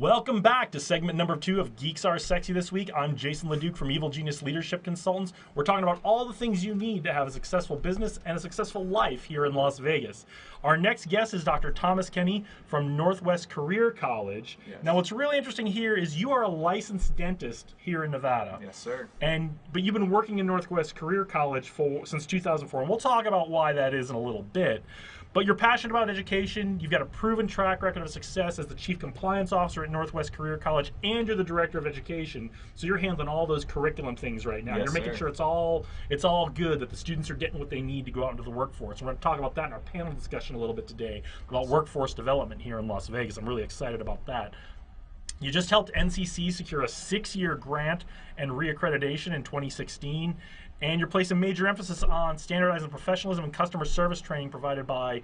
Welcome back to segment number two of Geeks Are Sexy this week. I'm Jason LeDuc from Evil Genius Leadership Consultants. We're talking about all the things you need to have a successful business and a successful life here in Las Vegas. Our next guest is Dr. Thomas Kenny from Northwest Career College. Yes. Now, what's really interesting here is you are a licensed dentist here in Nevada. Yes, sir. And but you've been working in Northwest Career College for since 2004, and we'll talk about why that is in a little bit. But you're passionate about education. You've got a proven track record of success as the chief compliance officer at Northwest Career College, and you're the director of education. So you're handling all those curriculum things right now. Yes, you're making sir. sure it's all it's all good that the students are getting what they need to go out into the workforce. We're going to talk about that in our panel discussion a little bit today about workforce development here in Las Vegas. I'm really excited about that. You just helped NCC secure a six year grant and reaccreditation in 2016. And you're placing major emphasis on standardizing professionalism and customer service training provided by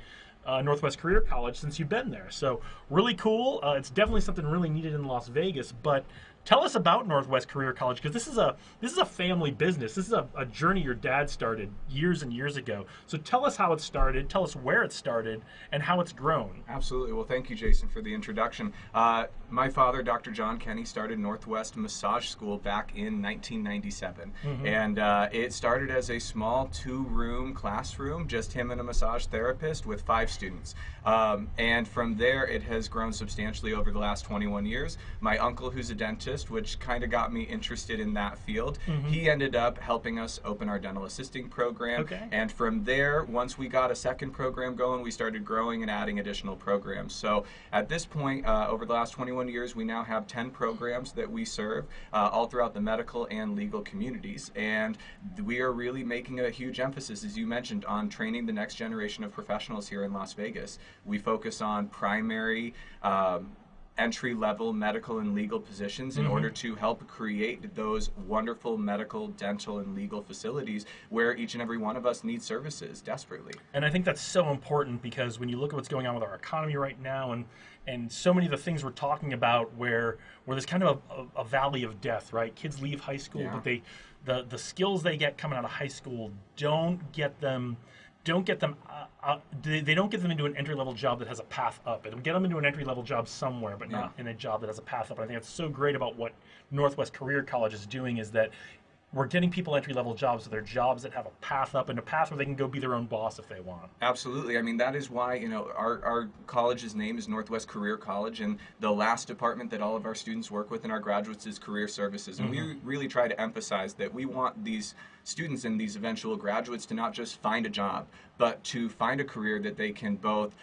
uh, Northwest Career College since you've been there. So, really cool. Uh, it's definitely something really needed in Las Vegas. But tell us about Northwest Career College because this is a this is a family business. This is a, a journey your dad started years and years ago. So tell us how it started. Tell us where it started and how it's grown. Absolutely. Well, thank you, Jason, for the introduction. Uh, my father, Dr. John Kenny, started Northwest Massage School back in 1997. And uh, it started as a small two room classroom, just him and a massage therapist with five students. Um, and from there, it has grown substantially over the last 21 years. My uncle, who's a dentist, which kind of got me interested in that field, he ended up helping us open our dental assisting program. Okay. And from there, once we got a second program going, we started growing and adding additional programs. So at this point, uh, over the last 21 years, we now have 10 programs that we serve uh, all throughout the medical and legal communities. And we are really making a huge emphasis, as you mentioned, on training the next generation of professionals here in Las Vegas. We focus on primary. Um, entry level medical and legal positions in mm-hmm. order to help create those wonderful medical, dental, and legal facilities where each and every one of us needs services desperately. And I think that's so important because when you look at what's going on with our economy right now, and and so many of the things we're talking about, where where there's kind of a, a, a valley of death, right? Kids leave high school, Yeah. but they the the skills they get coming out of high school don't get them don't get them uh, uh, they, they don't get them into an entry level job that has a path up. It'll get them into an entry level job somewhere, but not Yeah. in a job that has a path up. And I think that's so great about what Northwest Career College is doing is that we're getting people entry level jobs, so they're jobs that have a path up and a path where they can go be their own boss if they want. Absolutely. I mean, that is why, you know, our, our college's name is Northwest Career College, and the last department that all of our students work with in our graduates is Career Services. And we mm-hmm. really try to emphasize that we want these students and these eventual graduates to not just find a job, but to find a career that they can both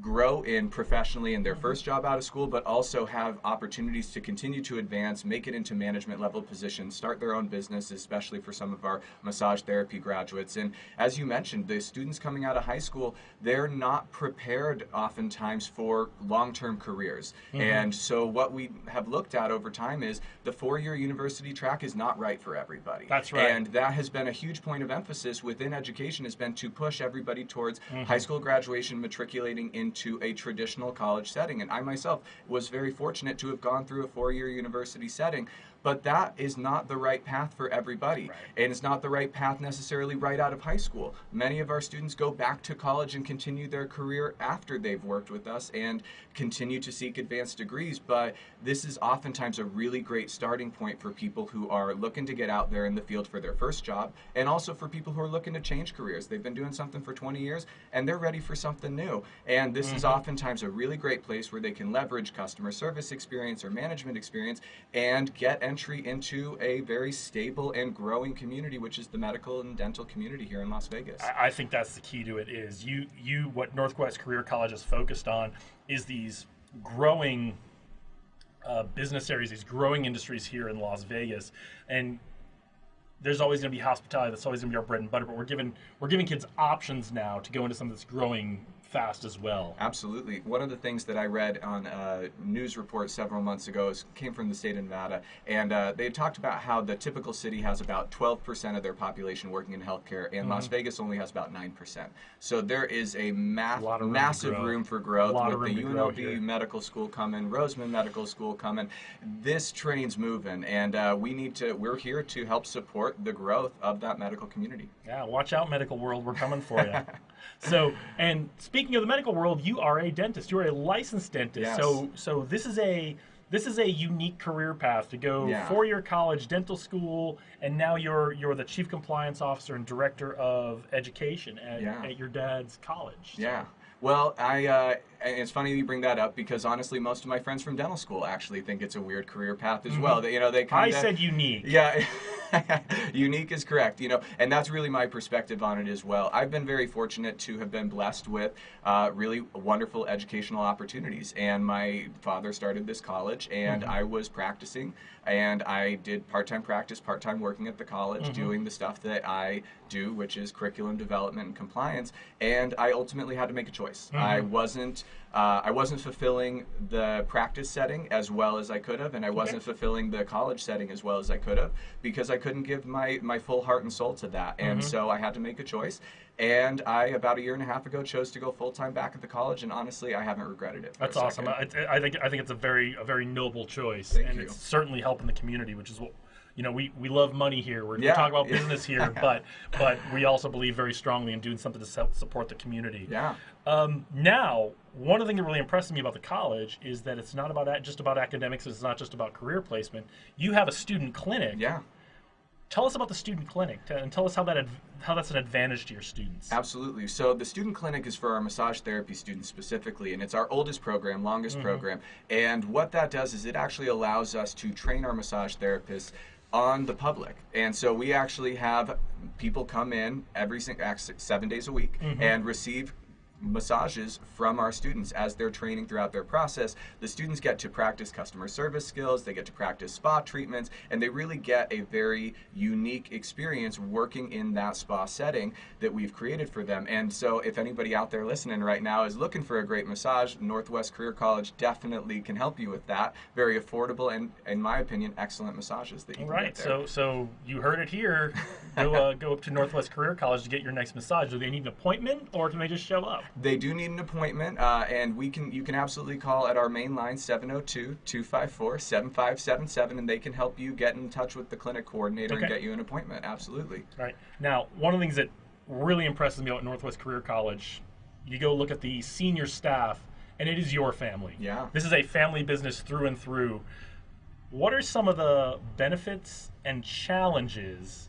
grow in professionally in their mm-hmm. first job out of school, but also have opportunities to continue to advance, make it into management level positions, start their own business, especially for some of our massage therapy graduates. And as you mentioned, the students coming out of high school, they're not prepared oftentimes for long term careers. Mm-hmm. And so, what we have looked at over time is the four year university track is not right for everybody. That's right. And that has been a huge point of emphasis within education has been to push everybody towards mm-hmm. high school graduation matriculating into a traditional college setting. And i myself was very fortunate to have gone through a four-year university setting but that is not the right path for everybody. Right. and it's not the right path necessarily right out of high school. Many of our students go back to college and continue their career after they've worked with us and continue to seek advanced degrees. But this is oftentimes a really great starting point for people who are looking to get out there in the field for their first job and also for people who are looking to change careers. They've been doing something for 20 years and they're ready for something new. And this is mm-hmm. oftentimes a really great place where they can leverage customer service experience or management experience and get entry into a very stable and growing community which is the medical and dental community here in las vegas I, think that's the key to it. Is you you what Northwest Career College is focused on is these growing uh, business areas, these growing industries here in Las Vegas, and there's always going to be hospitality. That's always going to be our bread and butter. But we're giving we're giving kids options now to go into some of this growing fast as well. Absolutely. One of the things that I read on a news report several months ago is, came from the state of Nevada, and uh, they talked about how the typical city has about 12% of their population working in healthcare, and Las Vegas only has about 9%. So there is a math, Mm-hmm. room massive room for growth with the room to grow UNLV. Medical School coming, Roseman Medical School coming. This train's moving, and uh, we need to. We're here to help support the growth of that medical community. Yeah, watch out, medical world. We're coming for you. so, and speaking speaking of the medical world, you are a dentist. You are a licensed dentist. Yes. So so this is a this is a unique career path to go Yeah. four-year college, dental school, and now you're you're the chief compliance officer and director of education at, Yeah. at your dad's college. Yeah. Well, I uh, it's funny you bring that up because honestly, most of my friends from dental school actually think it's a weird career path as well. They, you know, they Mm-hmm. I said unique. Yeah, unique is correct. You know, and that's really my perspective on it as well. I've been very fortunate to have been blessed with uh, really wonderful educational opportunities. And my father started this college, and I was practicing, and I did part-time practice, part-time working at the college, doing the stuff that I do, which is curriculum development and compliance. And I ultimately had to make a choice. I wasn't. Uh, I wasn't fulfilling the practice setting as well as I could have, and I wasn't fulfilling the college setting as well as I could have because I couldn't give my, my full heart and soul to that. And so I had to make a choice. And I, about a year and a half ago, chose to go full time back at the college, and honestly, I haven't regretted it. That's awesome. I, I think I think it's a very a very noble choice, Thank and you. it's certainly helping the community, which is what you know. We, we love money here. We're, Yeah. we're talking about business here, but but we also believe very strongly in doing something to support the community. Yeah. Um, now, one of the things that really impresses me about the college is that it's not about just about academics. It's not just about career placement. You have a student clinic. Yeah. Tell us about the student clinic and tell us how that how that's an advantage to your students. Absolutely. So the student clinic is for our massage therapy students specifically, and it's our oldest program, longest Mm-hmm. program. And what that does is it actually allows us to train our massage therapists on the public. And so we actually have people come in every seven days a week Mm-hmm. and receive massages from our students as they're training throughout their process. The students get to practice customer service skills, they get to practice spa treatments, and they really get a very unique experience working in that spa setting that we've created for them. And so, if anybody out there listening right now is looking for a great massage, Northwest Career College definitely can help you with that. Very affordable and, in my opinion, excellent massages that you All can right, get there. so so you heard it here. Go uh, go up to Northwest Career College to get your next massage. Do they need an appointment, or can they just show up? They do need an appointment, uh, and we can you can absolutely call at our main line 702-254-7577, and they can help you get in touch with the clinic coordinator and get you an appointment. Absolutely. Right. Now, one of the things that really impresses me about Northwest Career College, you go look at the senior staff, and it is your family. Yeah. This is a family business through and through. What are some of the benefits and challenges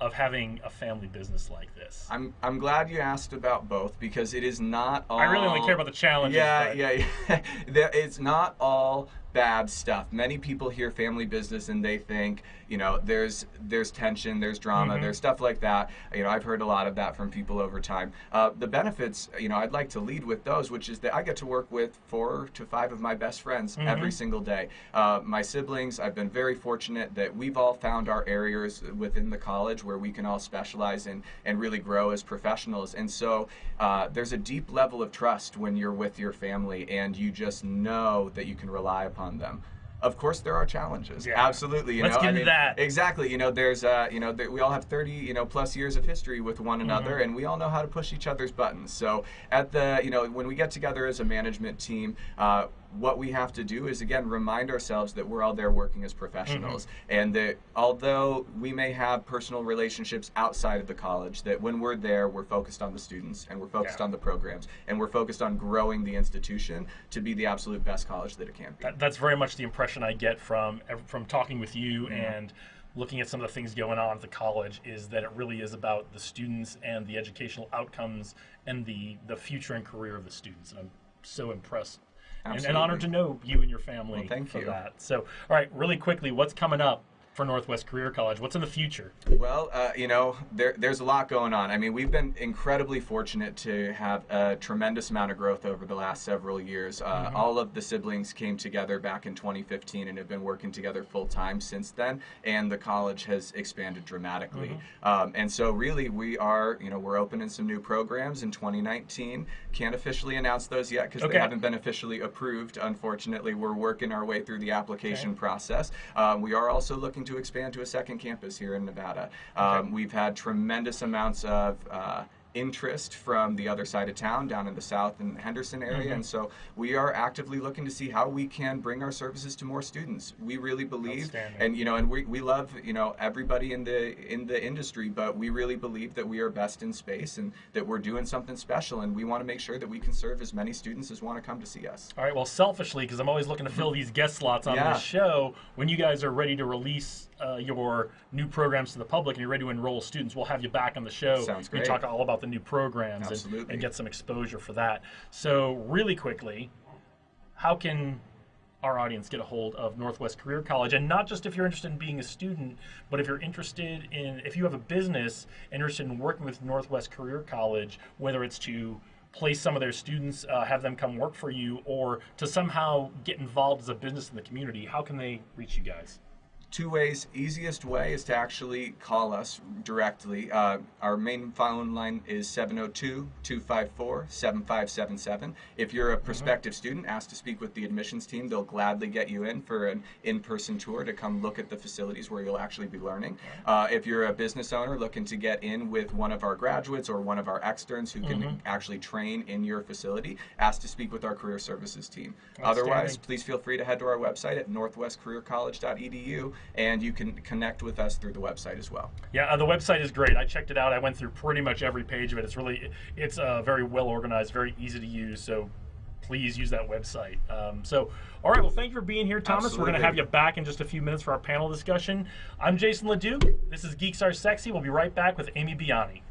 of having a family business like this? I'm I'm glad you asked about both because it is not all. I really only care about the challenges. Yeah, but- yeah, yeah. It's not all bad stuff. Many people hear family business and they think, you know, there's there's tension, there's drama, Mm-hmm. there's stuff like that. You know, I've heard a lot of that from people over time. Uh, the benefits, you know, I'd like to lead with those, which is that I get to work with four to five of my best friends Mm-hmm. every single day. Uh, my siblings, I've been very fortunate that we've all found our areas within the college where we can all specialize in and really grow as professionals. And so uh, there's a deep level of trust when you're with your family and you just know that you can rely upon them. Of course, there are challenges. Yeah. Absolutely. You Let's know, get I mean, that. Exactly. You know, there's, uh, you know, there, we all have 30, you know, plus years of history with one another, Mm-hmm. and we all know how to push each other's buttons. So at the, you know, when we get together as a management team, uh, what we have to do is again remind ourselves that we're all there working as professionals, Mm-hmm. and that although we may have personal relationships outside of the college, that when we're there, we're focused on the students and we're focused Yeah. on the programs and we're focused on growing the institution to be the absolute best college that it can be. That, that's very much the impression I get from from talking with you and looking at some of the things going on at the college is that it really is about the students and the educational outcomes and the the future and career of the students. And I'm so impressed and, and honored to know you and your family Well, thank for you. that. So, all right, really quickly, what's coming up for Northwest Career College? What's in the future? Well, uh, you know, there, there's a lot going on. I mean, we've been incredibly fortunate to have a tremendous amount of growth over the last several years. Uh, All of the siblings came together back in 2015 and have been working together full time since then, and the college has expanded dramatically. Um, and so, really, we are, you know, we're opening some new programs in 2019. Can't officially announce those yet because Okay. they haven't been officially approved. Unfortunately, we're working our way through the application process. Um, we are also looking to expand to a second campus here in Nevada. Um, We've had tremendous amounts of uh, interest from the other side of town down in the south and Henderson area and so we are actively looking to see how we can bring our services to more students we really believe and you know and we, we love you know everybody in the in the industry but we really believe that we are best in space and that we're doing something special and we want to make sure that we can serve as many students as want to come to see us All right. Well, selfishly, because I'm always looking to fill these guest slots on Yeah. this show, when you guys are ready to release uh, your new programs to the public and you're ready to enroll students, we'll have you back on the show. Sounds great. We talk all about the new programs and, and get some exposure for that. So, really quickly, how can our audience get a hold of Northwest Career College? And not just if you're interested in being a student, but if you're interested in, if you have a business interested in working with Northwest Career College, whether it's to place some of their students, uh, have them come work for you, or to somehow get involved as a business in the community, how can they reach you guys? Two ways easiest way is to actually call us directly. Uh, our main phone line is 702-254-7577 if you're a prospective student ask to speak with the admissions team they'll gladly get you in for an in-person tour to come look at the facilities where you'll actually be learning. Uh, if you're a business owner looking to get in with one of our graduates or one of our externs who can actually train in your facility ask to speak with our career services team. Otherwise please feel free to head to our website at northwestcareercollege.edu and you can connect with us through the website as well. Yeah, uh, the website is great. I checked it out. I went through pretty much every page of it. It's really, it's uh, very well organized, very easy to use. So please use that website. Um, so, all right. Well, thank you for being here, Thomas. We're going to have you back in just a few minutes for our panel discussion. I'm Jason Leduc. This is Geeks Are Sexy. We'll be right back with Amy Biani.